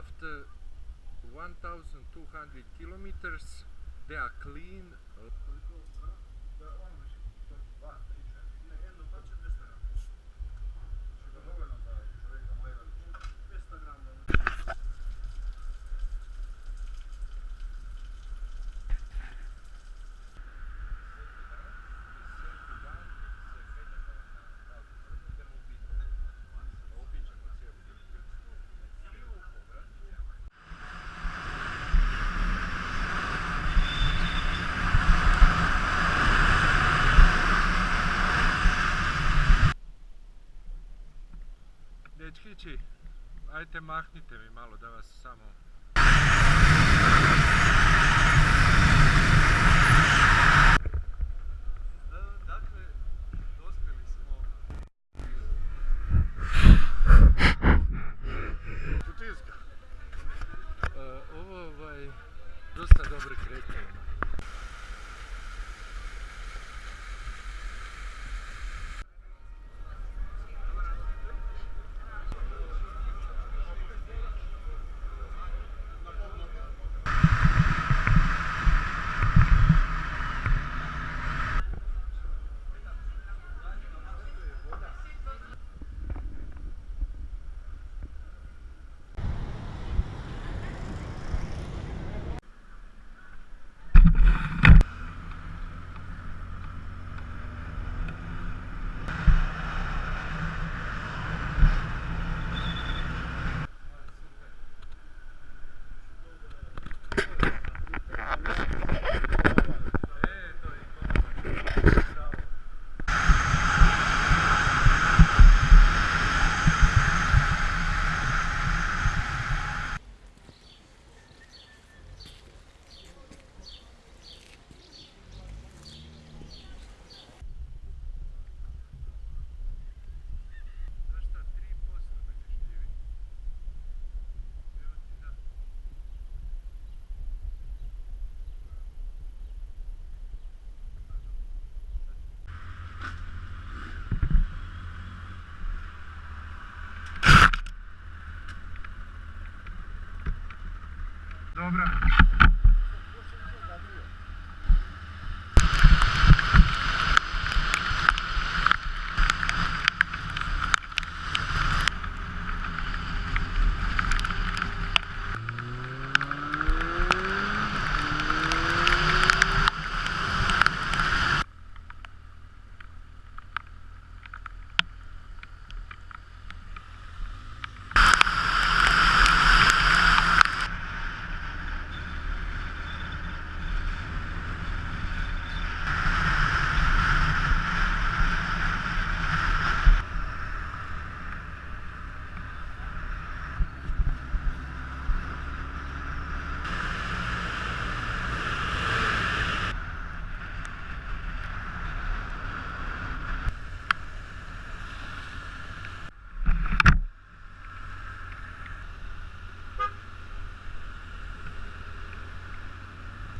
after 1200 kilometers they are clean Dečkići, ajte mahnite mi malo da vas samo... Dobra.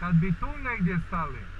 Kad bi tu negdje stali.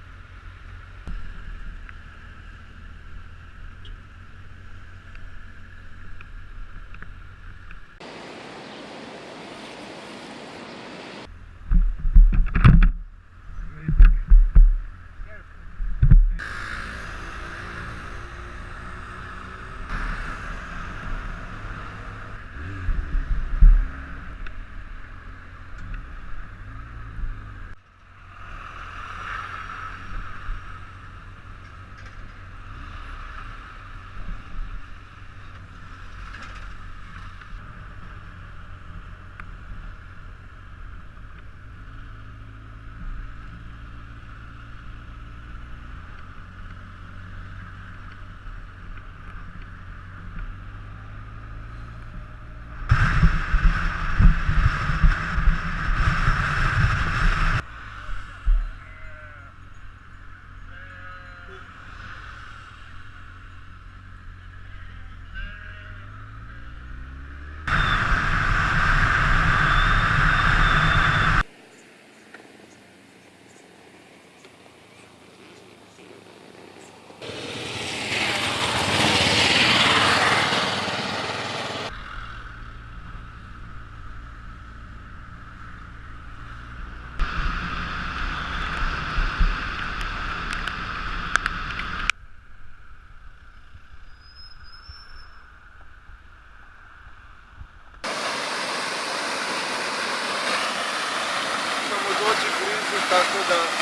tá estudando.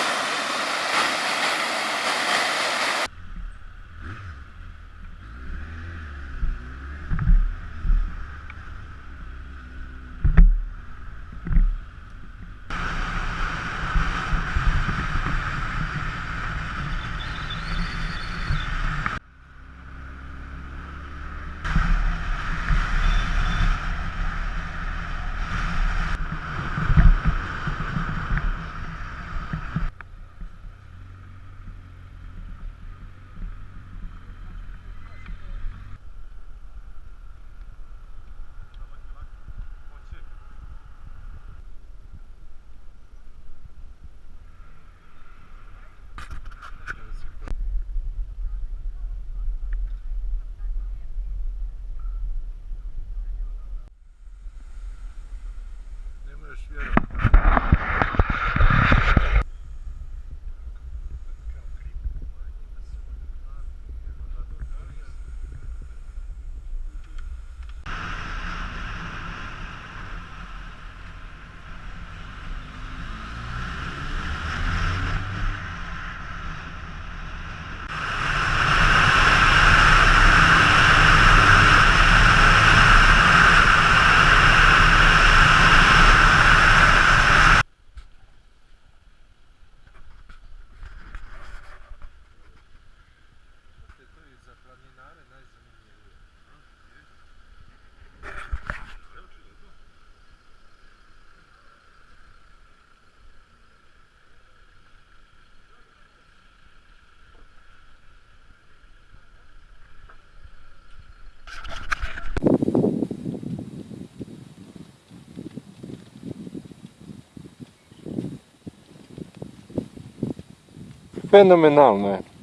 Fenomenalno je.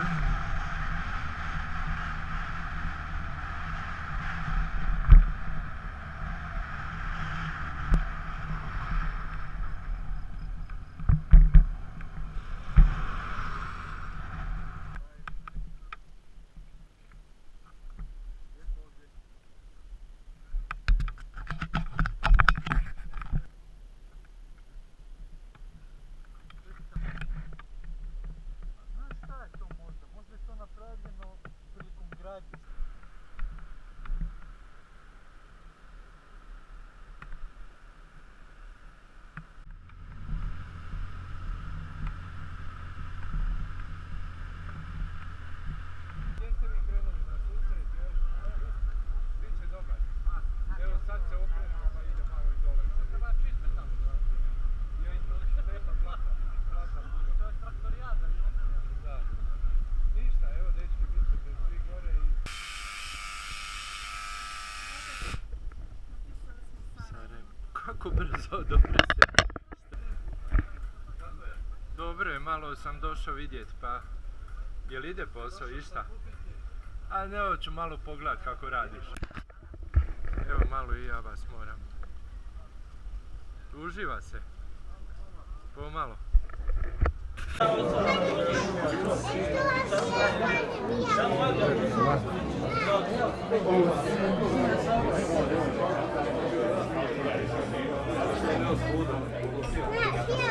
Mm-hmm. Kako brzo, dobro ste. Dobro je, malo sam došao vidjet, pa... Jel ide posao, išta? A ne, ovo ću malo pogledat kako radiš. Evo malo i ja vas moram. Uživa se. Pomalo. Não, aqui, ó.